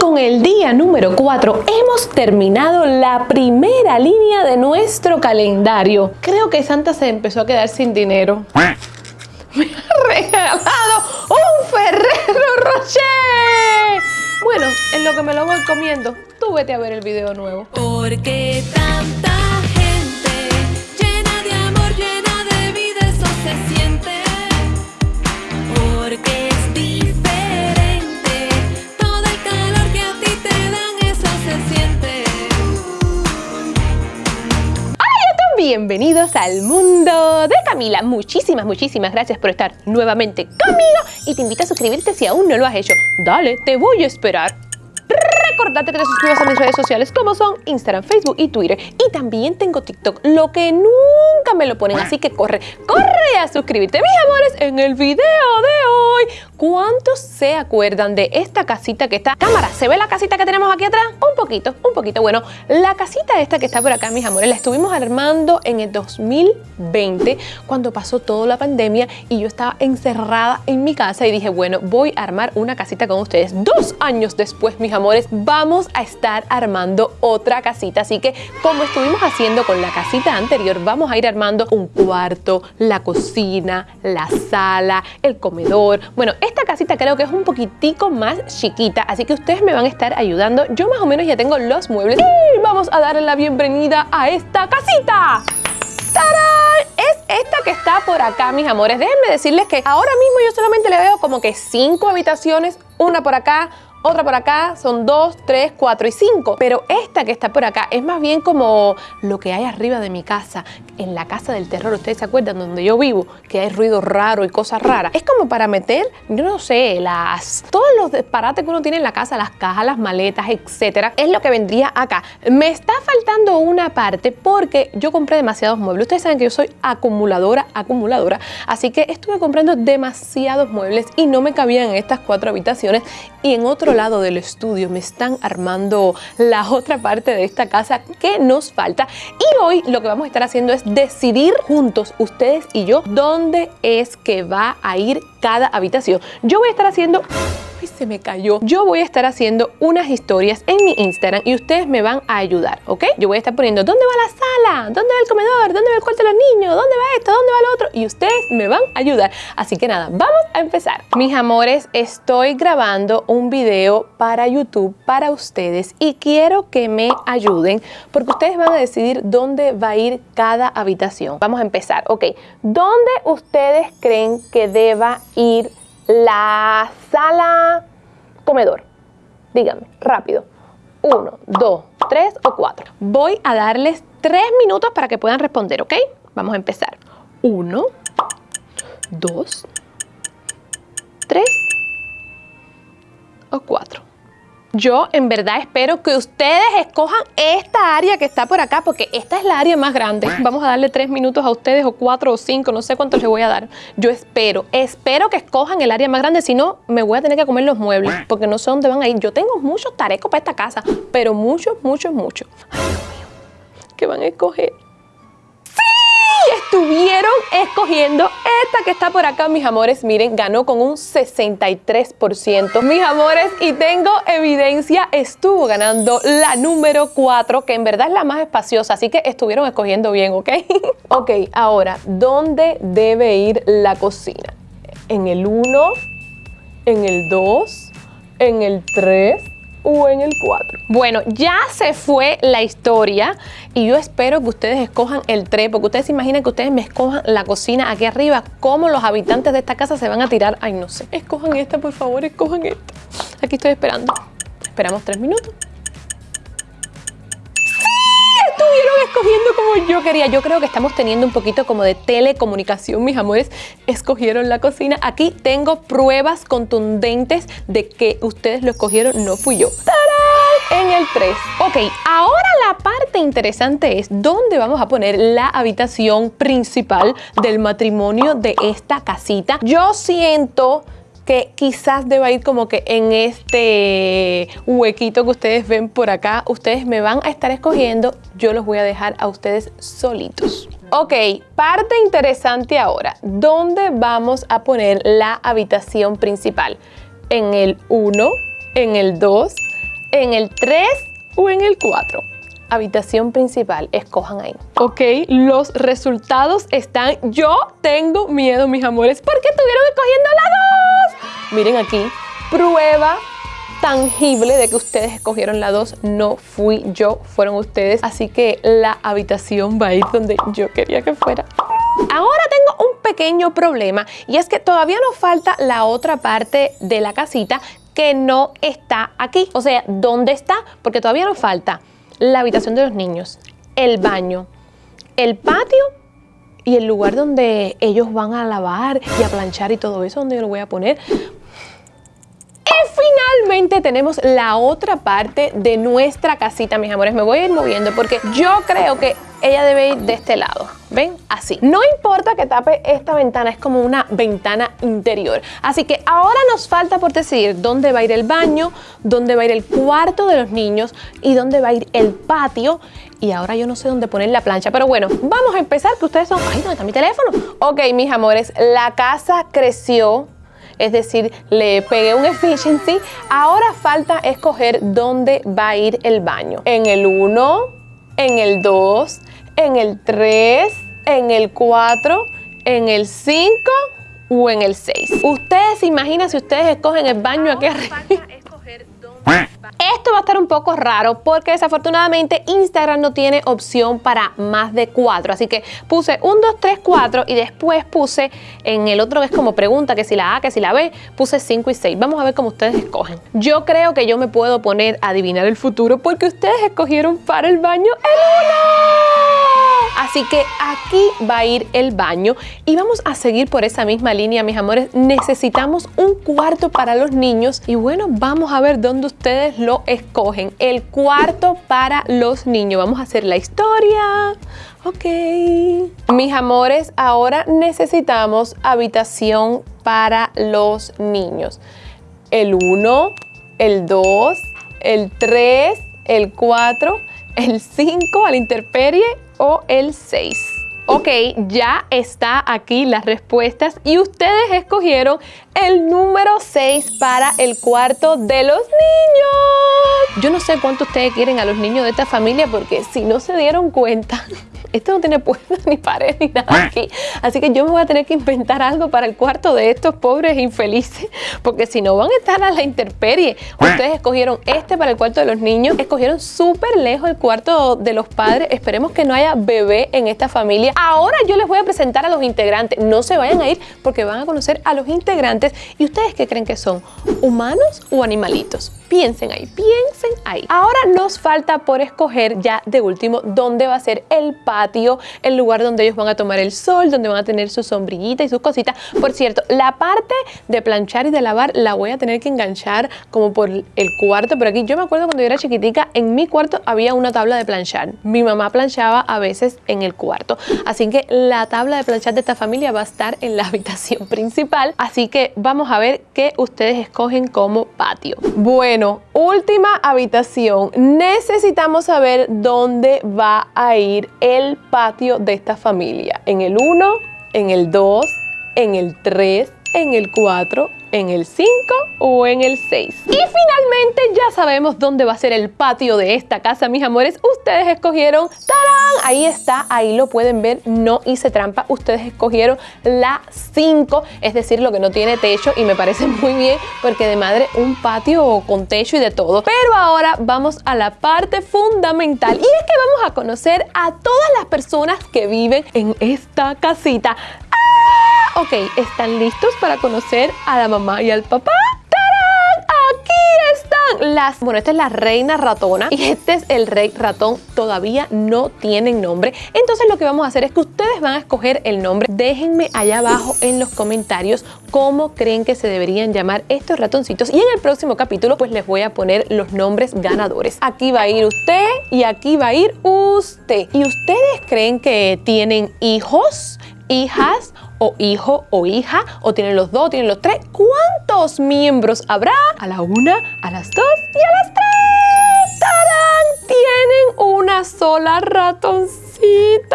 con el día número 4 hemos terminado la primera línea de nuestro calendario. Creo que Santa se empezó a quedar sin dinero. Me ha regalado un Ferrero Rocher. Bueno, en lo que me lo voy comiendo, tú vete a ver el video nuevo. Porque tanta Bienvenidos al mundo de Camila. Muchísimas, muchísimas gracias por estar nuevamente conmigo y te invito a suscribirte si aún no lo has hecho. Dale, te voy a esperar. Recordate que te suscribas a mis redes sociales como son Instagram, Facebook y Twitter. Y también tengo TikTok, lo que nunca me lo ponen, así que corre, corre a suscribirte, mis amores, en el video de hoy. ¿Cuántos se acuerdan de esta casita que está? Cámara, ¿se ve la casita que tenemos aquí atrás? Un poquito, un poquito. Bueno, la casita esta que está por acá, mis amores, la estuvimos armando en el 2020, cuando pasó toda la pandemia y yo estaba encerrada en mi casa y dije, bueno, voy a armar una casita con ustedes. Dos años después, mis amores, vamos a estar armando otra casita. Así que, como estuvimos haciendo con la casita anterior, vamos a ir armando un cuarto, la cocina, la sala, el comedor. Bueno, esta casita creo que es un poquitico más chiquita, así que ustedes me van a estar ayudando. Yo más o menos ya tengo los muebles y vamos a darle la bienvenida a esta casita. ¡Tarán! Es esta que está por acá, mis amores. Déjenme decirles que ahora mismo yo solamente le veo como que cinco habitaciones, una por acá, otra por acá, son dos, tres, cuatro y cinco. Pero esta que está por acá es más bien como lo que hay arriba de mi casa, en la casa del terror. ¿Ustedes se acuerdan donde yo vivo? Que hay ruido raro y cosas raras. Es como para meter, yo no sé, las todos los disparates que uno tiene en la casa, las cajas, las maletas, etcétera. Es lo que vendría acá. Me está faltando una parte porque yo compré demasiados muebles. Ustedes saben que yo soy acumuladora, acumuladora. Así que estuve comprando demasiados muebles y no me cabían en estas cuatro habitaciones y en otro lado del estudio me están armando la otra parte de esta casa que nos falta y hoy lo que vamos a estar haciendo es decidir juntos, ustedes y yo, dónde es que va a ir cada habitación. Yo voy a estar haciendo Se me cayó. Yo voy a estar haciendo unas historias en mi Instagram y ustedes me van a ayudar, ¿ok? Yo voy a estar poniendo dónde va la sala, dónde va el comedor, dónde va el cuarto de los niños, dónde va esto, dónde va lo otro y ustedes me van a ayudar. Así que nada, vamos a empezar. Mis amores, estoy grabando un video para YouTube para ustedes y quiero que me ayuden porque ustedes van a decidir dónde va a ir cada habitación. Vamos a empezar, ¿ok? ¿Dónde ustedes creen que deba ir la sala comedor. Díganme, rápido. Uno, dos, tres o cuatro. Voy a darles tres minutos para que puedan responder, ¿ok? Vamos a empezar. Uno, dos, tres o cuatro. Yo en verdad espero que ustedes escojan esta área que está por acá porque esta es la área más grande. Vamos a darle tres minutos a ustedes o cuatro o cinco, no sé cuántos les voy a dar. Yo espero, espero que escojan el área más grande, si no me voy a tener que comer los muebles porque no sé dónde van a ir. Yo tengo muchos tarecos para esta casa, pero muchos, muchos, muchos. Ay, Dios mío, ¿qué van a escoger? Estuvieron escogiendo esta que está por acá, mis amores. Miren, ganó con un 63%. Mis amores, y tengo evidencia, estuvo ganando la número 4, que en verdad es la más espaciosa, así que estuvieron escogiendo bien, ¿ok? ok, ahora, ¿dónde debe ir la cocina? ¿En el 1? ¿En el 2? ¿En el 3? O en el 4. Bueno, ya se fue la historia y yo espero que ustedes escojan el 3, porque ustedes se imaginan que ustedes me escojan la cocina aquí arriba, cómo los habitantes de esta casa se van a tirar. Ay, no sé. Escojan esta, por favor, escojan esta. Aquí estoy esperando. Esperamos tres minutos. Como yo quería. Yo creo que estamos teniendo un poquito como de telecomunicación, mis amores. Escogieron la cocina. Aquí tengo pruebas contundentes de que ustedes lo escogieron, no fui yo. ¡Tarán! En el 3. Ok, ahora la parte interesante es dónde vamos a poner la habitación principal del matrimonio de esta casita. Yo siento que quizás deba ir como que en este huequito que ustedes ven por acá. Ustedes me van a estar escogiendo, yo los voy a dejar a ustedes solitos. Ok, parte interesante ahora. ¿Dónde vamos a poner la habitación principal? ¿En el 1? ¿En el 2? ¿En el 3 o en el 4? Habitación principal, escojan ahí. Ok, los resultados están. Yo tengo miedo, mis amores, porque estuvieron escogiendo la 2. Miren aquí, prueba tangible de que ustedes escogieron la 2. No fui yo, fueron ustedes. Así que la habitación va a ir donde yo quería que fuera. Ahora tengo un pequeño problema y es que todavía nos falta la otra parte de la casita que no está aquí. O sea, ¿dónde está? Porque todavía nos falta la habitación de los niños, el baño, el patio y el lugar donde ellos van a lavar y a planchar y todo eso, donde yo lo voy a poner. Finalmente tenemos la otra parte de nuestra casita, mis amores. Me voy a ir moviendo porque yo creo que ella debe ir de este lado. ¿Ven? Así. No importa que tape esta ventana, es como una ventana interior. Así que ahora nos falta por decidir dónde va a ir el baño, dónde va a ir el cuarto de los niños y dónde va a ir el patio. Y ahora yo no sé dónde poner la plancha. Pero bueno, vamos a empezar, que ustedes son... ¡Ay, dónde está mi teléfono! Ok, mis amores, la casa creció es decir, le pegué un efficiency. Ahora falta escoger dónde va a ir el baño. En el 1, en el 2, en el 3, en el 4, en el 5 o en el 6. Ustedes se imaginan si ustedes escogen el baño aquí arriba. Esto va a estar un poco raro porque desafortunadamente Instagram no tiene opción para más de 4. Así que puse 1, 2, 3, 4 y después puse en el otro que es como pregunta que si la A, que si la B, puse 5 y 6. Vamos a ver cómo ustedes escogen. Yo creo que yo me puedo poner a adivinar el futuro porque ustedes escogieron para el baño el 1. Así que aquí va a ir el baño y vamos a seguir por esa misma línea, mis amores. Necesitamos un cuarto para los niños y bueno, vamos a ver dónde ustedes lo escogen. El cuarto para los niños. Vamos a hacer la historia. Ok. Mis amores, ahora necesitamos habitación para los niños. El 1, el 2, el 3, el 4, el 5 a la intemperie o el 6. Ok, ya está aquí las respuestas y ustedes escogieron el número 6 para el cuarto de los niños. Yo no sé cuánto ustedes quieren a los niños de esta familia porque si no se dieron cuenta, esto no tiene puertas ni pared ni nada aquí. Así que yo me voy a tener que inventar algo para el cuarto de estos pobres infelices porque si no van a estar a la intemperie. Ustedes escogieron este para el cuarto de los niños, escogieron súper lejos el cuarto de los padres. Esperemos que no haya bebé en esta familia. Ahora yo les voy a presentar a los integrantes. No se vayan a ir porque van a conocer a los integrantes. ¿Y ustedes qué creen que son? ¿Humanos o animalitos? Piensen ahí, piensen ahí. Ahora nos falta por escoger ya de último dónde va a ser el patio, el lugar donde ellos van a tomar el sol, donde van a tener su sombrillita y sus cositas. Por cierto, la parte de planchar y de lavar la voy a tener que enganchar como por el cuarto. Pero aquí yo me acuerdo cuando yo era chiquitica, en mi cuarto había una tabla de planchar. Mi mamá planchaba a veces en el cuarto. Así que la tabla de planchar de esta familia va a estar en la habitación principal. Así que vamos a ver qué ustedes escogen como patio. Bueno, última habitación. Necesitamos saber dónde va a ir el patio de esta familia. En el 1, en el 2, en el 3, en el 4, en el 5 o en el 6. Y finalmente ya sabemos dónde va a ser el patio de esta casa, mis amores. Ustedes escogieron, ¡tarán! Ahí está, ahí lo pueden ver, no hice trampa. Ustedes escogieron la 5, es decir, lo que no tiene techo y me parece muy bien porque de madre un patio con techo y de todo. Pero ahora vamos a la parte fundamental y es que vamos a conocer a todas las personas que viven en esta casita. Ok, ¿están listos para conocer a la mamá y al papá? ¡Tarán! Aquí están las... Bueno, esta es la reina ratona y este es el rey ratón. Todavía no tienen nombre. Entonces lo que vamos a hacer es que ustedes van a escoger el nombre. Déjenme allá abajo en los comentarios cómo creen que se deberían llamar estos ratoncitos. Y en el próximo capítulo pues les voy a poner los nombres ganadores. Aquí va a ir usted y aquí va a ir usted. ¿Y ustedes creen que tienen hijos? hijas o hijo o hija o tienen los dos, tienen los tres. ¿Cuántos miembros habrá? A la una, a las dos y a las tres. ¡Tarán! Tienen una sola ratoncita.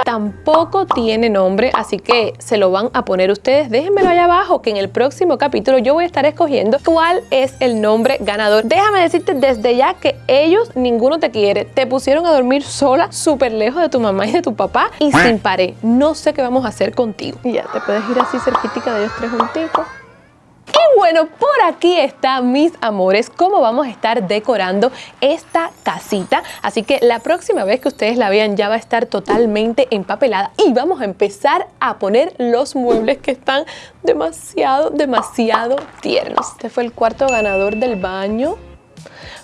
Tampoco tiene nombre, así que se lo van a poner ustedes. Déjenmelo allá abajo que en el próximo capítulo yo voy a estar escogiendo cuál es el nombre ganador. Déjame decirte desde ya que ellos ninguno te quiere. Te pusieron a dormir sola, súper lejos de tu mamá y de tu papá y sin pared. No sé qué vamos a hacer contigo. Y ya te puedes ir así cerquitica de ellos tres junticos. Y bueno, por aquí está, mis amores, cómo vamos a estar decorando esta casita. Así que la próxima vez que ustedes la vean ya va a estar totalmente empapelada y vamos a empezar a poner los muebles que están demasiado, demasiado tiernos. Este fue el cuarto ganador del baño.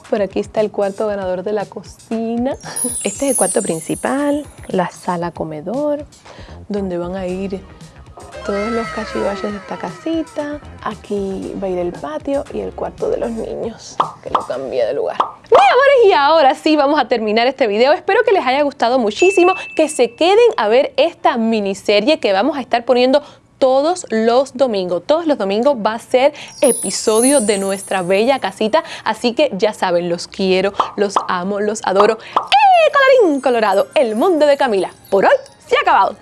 Por aquí está el cuarto ganador de la cocina. Este es el cuarto principal, la sala comedor, donde van a ir todos los cachivaches de esta casita. Aquí va a ir el patio y el cuarto de los niños, que lo cambié de lugar. Mis amores, y ahora sí vamos a terminar este video. Espero que les haya gustado muchísimo, que se queden a ver esta miniserie que vamos a estar poniendo todos los domingos. Todos los domingos va a ser episodio de nuestra bella casita. Así que ya saben, los quiero, los amo, los adoro. ¡Eh, colorín colorado! El mundo de Camila. Por hoy se ha acabado.